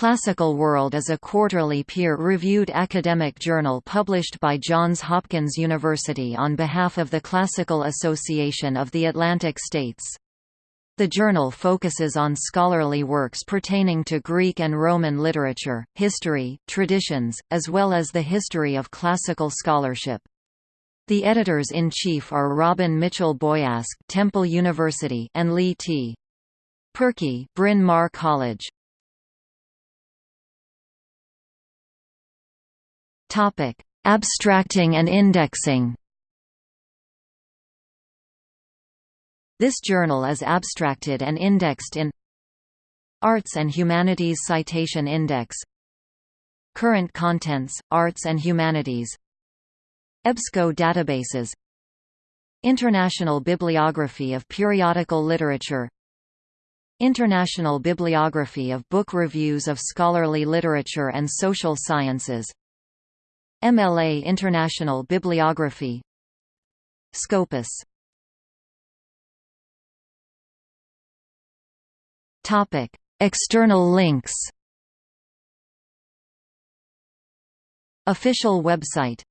Classical World is a quarterly peer-reviewed academic journal published by Johns Hopkins University on behalf of the Classical Association of the Atlantic States. The journal focuses on scholarly works pertaining to Greek and Roman literature, history, traditions, as well as the history of classical scholarship. The editors-in-chief are Robin Mitchell Boyask Temple University and Lee T. Pearcy Bryn Mawr College. Topic: Abstracting and indexing. This journal is abstracted and indexed in Arts and Humanities Citation Index Current Contents, Arts and Humanities EBSCO databases International Bibliography of Periodical Literature International Bibliography of Book Reviews of Scholarly Literature and Social Sciences MLA International Bibliography. Scopus. Topic: External links. Official website